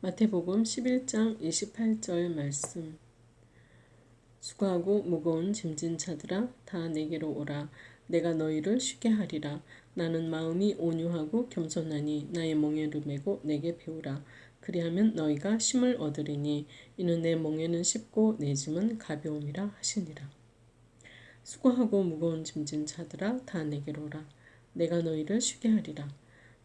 마태복음 11장 28절 말씀. 수고하고 무거운 짐진 자들아 다 내게로 오라. 내가 너희를 쉬게 하리라. 나는 마음이 온유하고 겸손하니 나의 멍에를 메고 내게 배우라. 그리하면 너희가 쉼을 얻으리니 이는 내 멍에는 쉽고 내 짐은 가벼움이라 하시니라. 수고하고 무거운 짐진 자들아 다 내게로 오라. 내가 너희를 쉬게 하리라.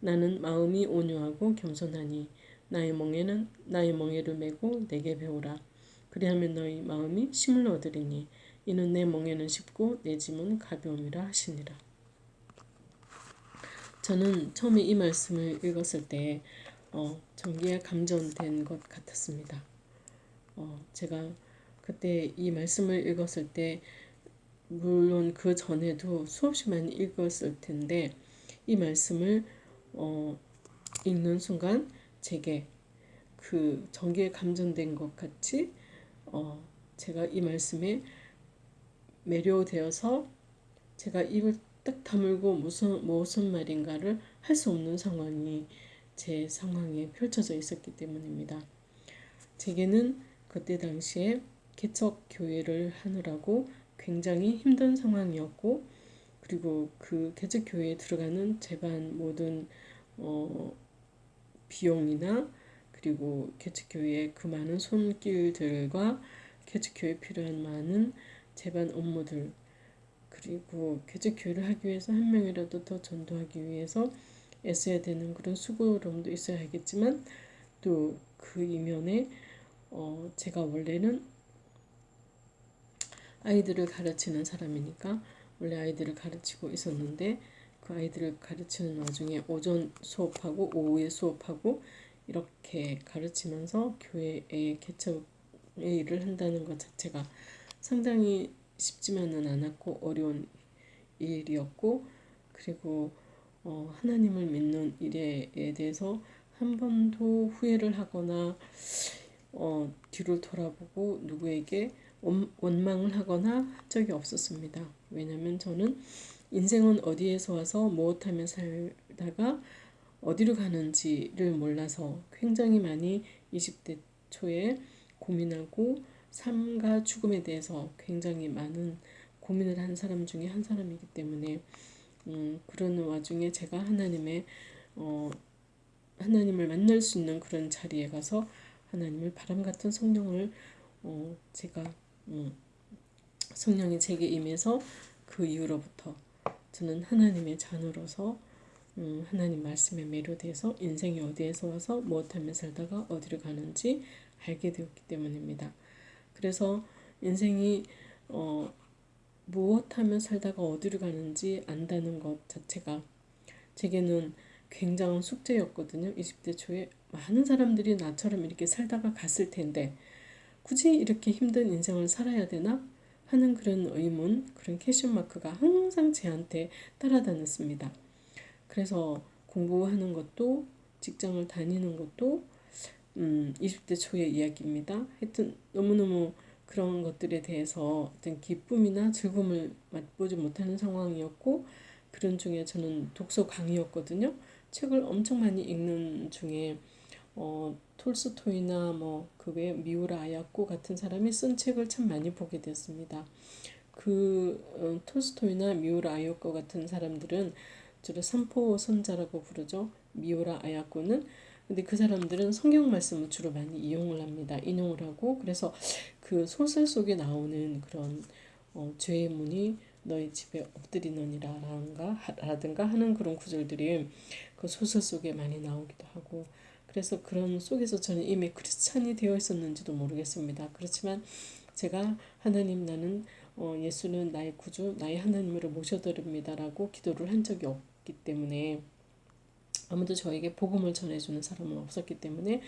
나는 마음이 온유하고 겸손하니 나의 멍에는 나의 멍에를 메고 내게 배우라. 그리하면 너희 마음이 힘을 얻으리니 이는 내 멍에는 쉽고 내 짐은 가벼움이라 하시니라. 저는 처음에 이 말씀을 읽었을 때 어, 전기에 감전된 것 같았습니다. 어, 제가 그때 이 말씀을 읽었을 때 물론 그 전에도 수없이 많이 읽었을 텐데 이 말씀을 어, 읽는 순간 제게 그 전기에 감전된 것 같이 어, 제가 이 말씀에 매료되어서 제가 입을 딱 다물고 무슨 무슨 말인가를 할 수 없는 상황이 제 상황에 펼쳐져 있었기 때문입니다. 제게는 그때 당시에 개척 교회를 하느라고 굉장히 힘든 상황이었고 그리고 그 개척 교회에 들어가는 제반 모든 어, 비용이나 그리고 개척교회의 그 많은 손길들과 개척교회에 필요한 많은 재반 업무들 그리고 개척교회를 하기 위해서 한 명이라도 더 전도하기 위해서 애써야 되는 그런 수고로움도 있어야 하겠지만 또 그 이면에 어 제가 원래는 아이들을 가르치는 사람이니까 원래 아이들을 가르치고 있었는데 그 아이들을 가르치는 와중에 오전 수업하고 오후에 수업하고 이렇게 가르치면서 교회에 개척의 일을 한다는 것 자체가 상당히 쉽지만은 않았고 어려운 일이었고 그리고 어, 하나님을 믿는 일에 대해서 한 번도 후회를 하거나 어, 뒤를 돌아보고 누구에게 원, 원망을 하거나 한 적이 없었습니다. 왜냐하면 저는 인생은 어디에서 와서 무엇하며 살다가 어디로 가는지를 몰라서 굉장히 많이 20대 초에 고민하고 삶과 죽음에 대해서 굉장히 많은 고민을 한 사람 중에 한 사람이기 때문에 음, 그런 와중에 제가 하나님의 어, 하나님을 만날 수 있는 그런 자리에 가서 하나님을 바람 같은 성령을 어, 제가 음, 성령이 제게 임해서 그 이후로부터 저는 하나님의 자녀로서 음, 하나님 말씀에 매료돼서 인생이 어디에서 와서 무엇하며 살다가 어디로 가는지 알게 되었기 때문입니다. 그래서 인생이 어, 무엇하며 살다가 어디로 가는지 안다는 것 자체가 제게는 굉장한 숙제였거든요. 20대 초에 많은 사람들이 나처럼 이렇게 살다가 갔을 텐데 굳이 이렇게 힘든 인생을 살아야 되나? 하는 그런 의문, 그런 캐션 마크가 항상 제한테 따라다녔습니다. 그래서 공부하는 것도 직장을 다니는 것도 음, 20대 초의 이야기입니다. 하여튼 너무너무 그런 것들에 대해서 어떤 기쁨이나 즐거움을 맛보지 못하는 상황이었고 그런 중에 저는 독서 강의였거든요. 책을 엄청 많이 읽는 중에 어, 톨스토이나 뭐 그 외 미우라 아야코 같은 사람이 쓴 책을 참 많이 보게 됐습니다. 그 어, 톨스토이나 미우라 아야코 같은 사람들은 주로 삼포 선자라고 부르죠. 미우라 아야코는 근데 그 사람들은 성경 말씀을 주로 많이 이용을 합니다. 인용을 하고 그래서 그 소설 속에 나오는 그런 어, 죄의 문이 너희 집에 엎드리느니라라든가 라든가 하는 그런 구절들이 그 소설 속에 많이 나오기도 하고 그래서 그런 속에서 저는 이미 크리스찬이 되어 있었는지도 모르겠습니다. 그렇지만 제가 하나님 나는 어, 예수는 나의 구주, 나의 하나님으로 모셔드립니다라고 기도를 한 적이 없기 때문에 아무도 저에게 복음을 전해주는 사람은 없었기 때문에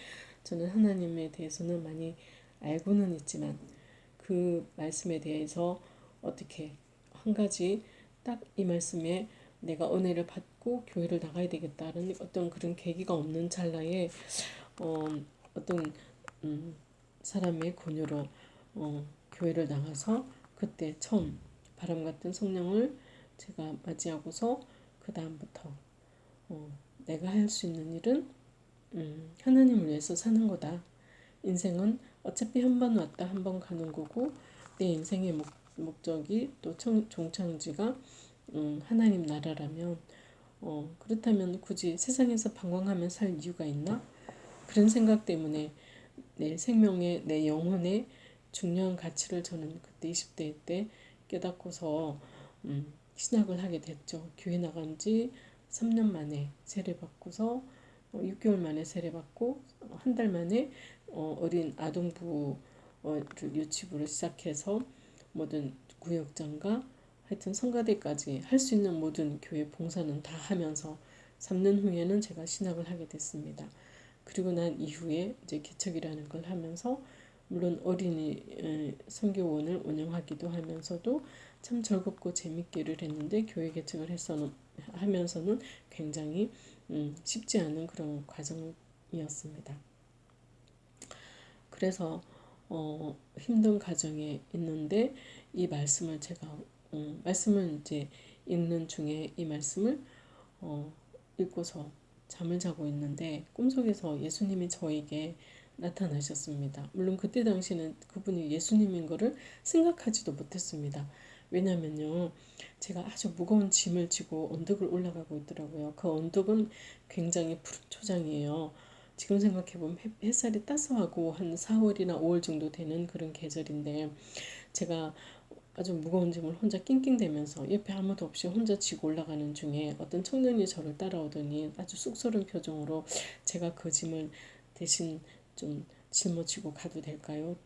저는 하나님에 대해서는 많이 알고는 있지만 그 말씀에 대해서 어떻게 한 가지 딱 이 말씀에 내가 은혜를 받고 교회를 나가야 되겠다는 어떤 그런 계기가 없는 찰나에 어, 어떤 음, 사람의 권유로 어, 교회를 나가서 그때 처음 바람 같은 성령을 제가 맞이하고서 그 다음부터 어, 내가 할 수 있는 일은 음, 하나님을 위해서 사는 거다. 인생은 어차피 한 번 왔다 한 번 가는 거고 내 인생의 목, 목적이 또 청, 종창지가 음, 하나님 나라라면 어, 그렇다면 굳이 세상에서 방황하며 살 이유가 있나? 그런 생각 때문에 내 생명의 내 영혼의 중요한 가치를 저는 그때 20대 때 깨닫고서 음, 신학을 하게 됐죠. 교회 나간 지 3년 만에 세례 받고서 어, 6개월 만에 세례 받고 한 달 만에 어, 어린 아동부 어, 유치부를 시작해서 모든 구역장과 하여튼 성가대까지 할 수 있는 모든 교회 봉사는 다 하면서 3년 후에는 제가 신학을 하게 됐습니다. 그리고 난 이후에 이제 개척이라는 걸 하면서 물론 어린이 선교원을 운영하기도 하면서도 참 즐겁고 재밌게를 했는데 교회 개척을 해서는 하면서는 굉장히 음, 쉽지 않은 그런 과정이었습니다. 그래서 어, 힘든 과정에 있는데 이 말씀을 제가 음, 말씀을 이제 읽는 중에 이 말씀을 어, 읽고서 잠을 자고 있는데 꿈속에서 예수님이 저에게 나타나셨습니다. 물론 그때 당시는 그분이 예수님인 것을 생각하지도 못했습니다. 왜냐면요. 제가 아주 무거운 짐을 지고 언덕을 올라가고 있더라고요. 그 언덕은 굉장히 푸른 초장이에요. 지금 생각해보면 햇살이 따스하고 한 4월이나 5월 정도 되는 그런 계절인데 제가 아주 무거운 짐을 혼자 낑낑대면서 옆에 아무도 없이 혼자 지고 올라가는 중에 어떤 청년이 저를 따라오더니 아주 쑥스러운 표정으로 제가 그 짐을 대신 좀 짊어지고 가도 될까요?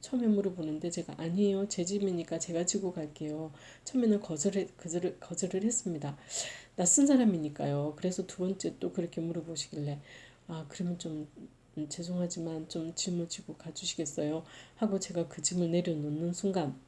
처음에 물어보는데 제가 아니에요. 제 집이니까 제가 지고 갈게요. 처음에는 거절을, 거절을, 거절을 했습니다. 낯선 사람이니까요. 그래서 두 번째 또 그렇게 물어보시길래 아 그러면 좀 음, 죄송하지만 좀 짐을 지고 가주시겠어요? 하고 제가 그 짐을 내려놓는 순간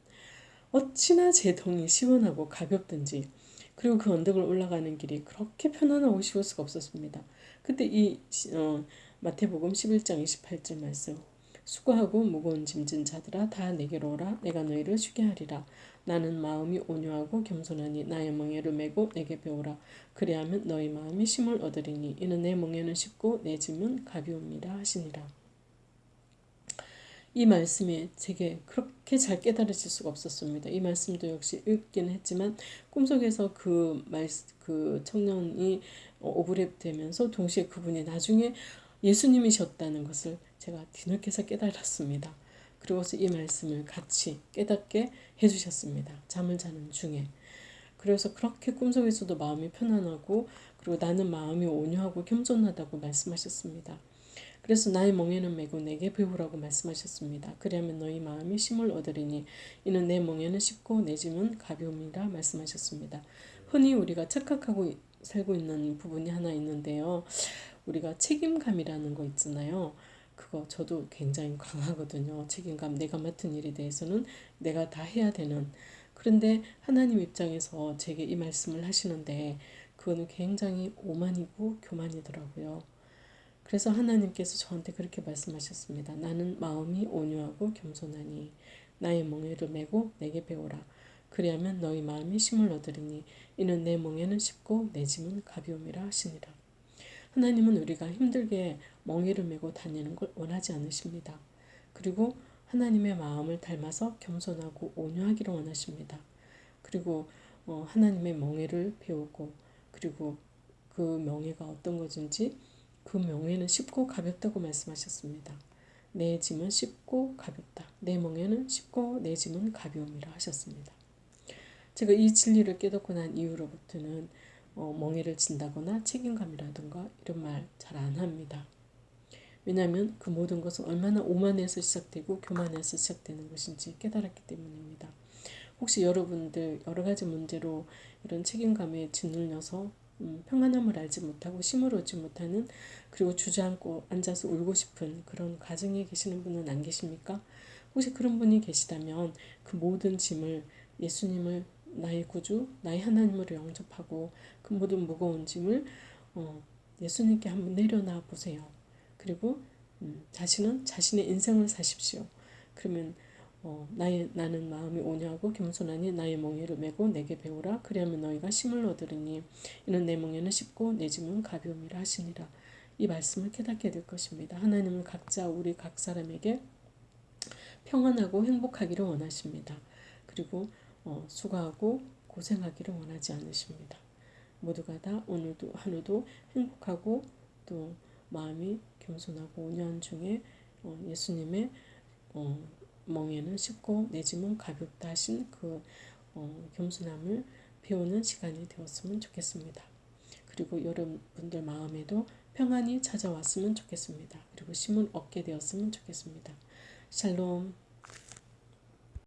어찌나 제 동이 시원하고 가볍든지 그리고 그 언덕을 올라가는 길이 그렇게 편안하고 쉬울 수가 없었습니다. 그때 이 어, 마태복음 11장 28절 말씀 수고하고 무거운 짐진 자들아 다 내게로 오라. 내가 너희를 쉬게 하리라. 나는 마음이 온유하고 겸손하니 나의 멍에를 메고 내게 배우라. 그리하면 너희 마음이 심을 얻으리니 이는 내 멍에는 쉽고 내 짐은 가벼움이라 하시니라 이 말씀이 제게 그렇게 잘 깨달아질 수가 없었습니다. 이 말씀도 역시 읽기는 했지만 꿈속에서 그 말, 그 청년이 오브랩 되면서 동시에 그분이 나중에 예수님이셨다는 것을 제가 뒤늦게서 깨달았습니다. 그리고서 이 말씀을 같이 깨닫게 해주셨습니다. 잠을 자는 중에. 그래서 그렇게 꿈속에서도 마음이 편안하고 그리고 나는 마음이 온유하고 겸손하다고 말씀하셨습니다. 그래서 나의 멍에는 메고 내게 배우라고 말씀하셨습니다. 그리하면 너희 마음이 심을 얻으리니 이는 내 멍에는 쉽고 내 짐은 가벼움이라 말씀하셨습니다. 흔히 우리가 착각하고 살고 있는 부분이 하나 있는데요. 우리가 책임감이라는 거 있잖아요. 그거 저도 굉장히 강하거든요. 책임감, 내가 맡은 일에 대해서는 내가 다 해야 되는. 그런데 하나님 입장에서 제게 이 말씀을 하시는데 그거는 굉장히 오만이고 교만이더라고요. 그래서 하나님께서 저한테 그렇게 말씀하셨습니다. 나는 마음이 온유하고 겸손하니 나의 멍에를 메고 내게 배우라. 그리하면 너희 마음이 힘을 얻으리니 이는 내 멍에는 쉽고 내 짐은 가벼움이라 하시니라. 하나님은 우리가 힘들게 멍에를 메고 다니는 걸 원하지 않으십니다. 그리고 하나님의 마음을 닮아서 겸손하고 온유하기를 원하십니다. 그리고 어, 하나님의 멍에를 배우고 그리고 그 명예가 어떤 것인지 그 명예는 쉽고 가볍다고 말씀하셨습니다. 내 짐은 쉽고 가볍다. 내 멍에는 쉽고 내 짐은 가벼움이라 하셨습니다. 제가 이 진리를 깨닫고 난 이후로부터는 어, 멍에를 진다거나 책임감이라든가 이런 말 잘 안 합니다. 왜냐하면 그 모든 것은 얼마나 오만에서 시작되고 교만에서 시작되는 것인지 깨달았기 때문입니다. 혹시 여러분들 여러 가지 문제로 이런 책임감에 짓눌려서 음, 평안함을 알지 못하고 심을 얻지 못하는 그리고 주저앉고 앉아서 울고 싶은 그런 가정에 계시는 분은 안 계십니까? 혹시 그런 분이 계시다면 그 모든 짐을 예수님을 나의 구주, 나의 하나님으로 영접하고 그 모든 무거운 짐을 어, 예수님께 한번 내려놔 보세요. 그리고 음, 자신은 자신의 인생을 사십시오. 그러면 어, 나의, 나는 마음이 온유하고 겸손하니 나의 멍에를 메고 내게 배우라 그리하면 너희가 심을 얻으리니 이는 내 멍에는 쉽고 내 짐은 가벼움이라 하시니라 이 말씀을 깨닫게 될 것입니다. 하나님은 각자 우리 각 사람에게 평안하고 행복하기를 원하십니다. 그리고 어, 수고하고 고생하기를 원하지 않으십니다. 모두가 다 오늘도 하루도 행복하고 또 마음이 겸손하고 온유한 중에 어, 예수님의 어, 멍에는 쉽고 내 짐은 가볍다 하신 그 어, 겸손함을 배우는 시간이 되었으면 좋겠습니다. 그리고 여러분들 마음에도 평안이 찾아왔으면 좋겠습니다. 그리고 힘을 얻게 되었으면 좋겠습니다. 샬롬